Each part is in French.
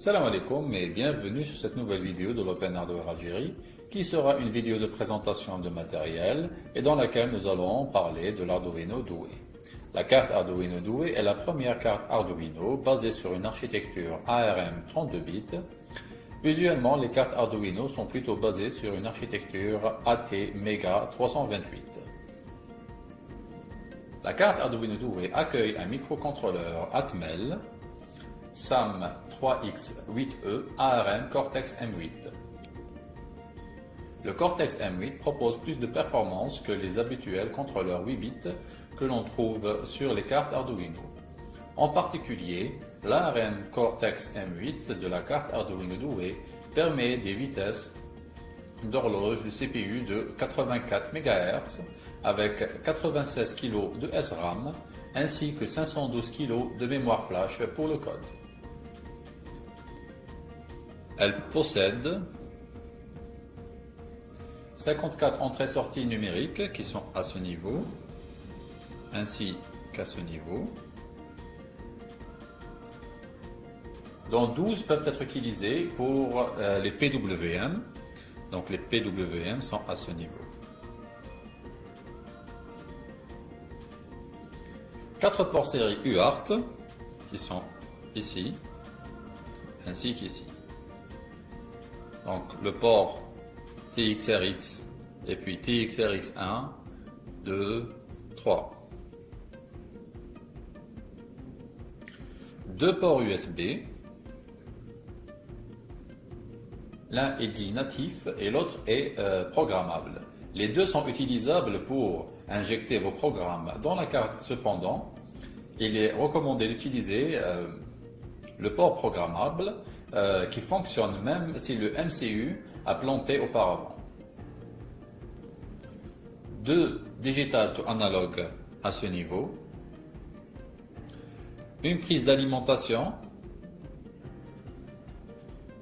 Salam alaikum et bienvenue sur cette nouvelle vidéo de l'Open Hardware Algérie qui sera une vidéo de présentation de matériel et dans laquelle nous allons parler de l'Arduino Doué. La carte Arduino Doué est la première carte Arduino basée sur une architecture ARM 32 bits. Usuellement, les cartes Arduino sont plutôt basées sur une architecture AT Mega 328. La carte Arduino Doué accueille un microcontrôleur Atmel SAM3X8E ARM Cortex M8. Le Cortex M8 propose plus de performance que les habituels contrôleurs 8 bits que l'on trouve sur les cartes Arduino. En particulier, l'ARM Cortex M8 de la carte Arduino Doué permet des vitesses d'horloge de CPU de 84 MHz avec 96 kg de SRAM ainsi que 512 kg de mémoire flash pour le code. Elle possède 54 entrées-sorties numériques qui sont à ce niveau, ainsi qu'à ce niveau, dont 12 peuvent être utilisées pour euh, les PWM. Donc les PWM sont à ce niveau. 4 ports série UART qui sont ici, ainsi qu'ici. Donc le port TXRX et puis TXRX1, 2, 3. Deux ports USB. L'un est dit natif et l'autre est euh, programmable. Les deux sont utilisables pour injecter vos programmes dans la carte. Cependant, il est recommandé d'utiliser euh, le port programmable euh, qui fonctionne même si le MCU a planté auparavant. Deux digital to analog à ce niveau. Une prise d'alimentation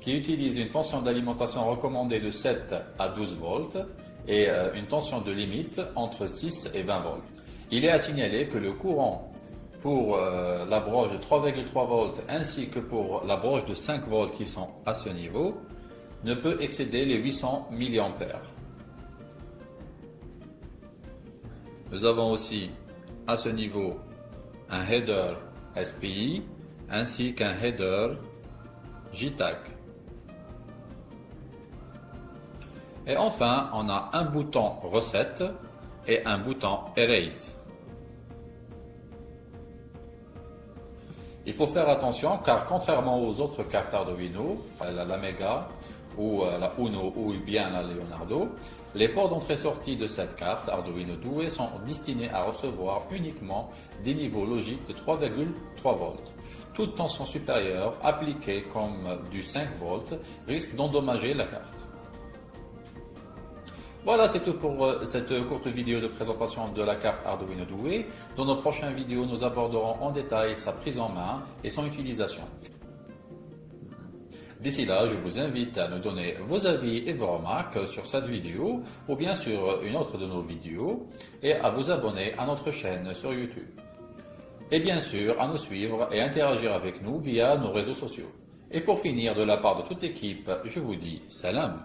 qui utilise une tension d'alimentation recommandée de 7 à 12 volts et euh, une tension de limite entre 6 et 20 volts. Il est à signaler que le courant pour euh, la broche de 3,3 volts ainsi que pour la broche de 5 volts qui sont à ce niveau ne peut excéder les 800 mA. Nous avons aussi à ce niveau un header SPI ainsi qu'un header JTAG. Et enfin, on a un bouton recette et un bouton erase. Il faut faire attention car contrairement aux autres cartes Arduino, la, la Mega ou la Uno ou bien la Leonardo, les ports d'entrée-sortie de cette carte Arduino Doué sont destinés à recevoir uniquement des niveaux logiques de 3,3 volts. Toute tension supérieure appliquée comme du 5 volts risque d'endommager la carte. Voilà, c'est tout pour euh, cette courte vidéo de présentation de la carte Arduino Doué. Dans nos prochaines vidéos, nous aborderons en détail sa prise en main et son utilisation. D'ici là, je vous invite à nous donner vos avis et vos remarques sur cette vidéo ou bien sur une autre de nos vidéos et à vous abonner à notre chaîne sur YouTube. Et bien sûr, à nous suivre et interagir avec nous via nos réseaux sociaux. Et pour finir, de la part de toute l'équipe, je vous dis salam